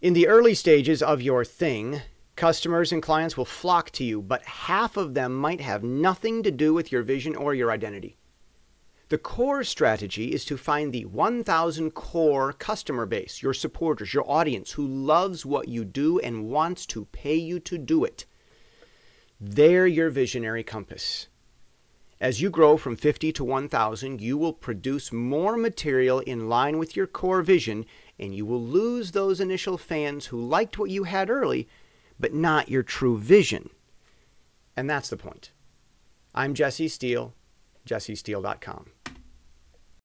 In the early stages of your thing, customers and clients will flock to you, but half of them might have nothing to do with your vision or your identity. The core strategy is to find the 1,000 core customer base, your supporters, your audience who loves what you do and wants to pay you to do it. They're your visionary compass. As you grow from 50 to 1,000, you will produce more material in line with your core vision, and you will lose those initial fans who liked what you had early, but not your true vision. And that's the point. I'm Jesse Steele, jessesteele.com.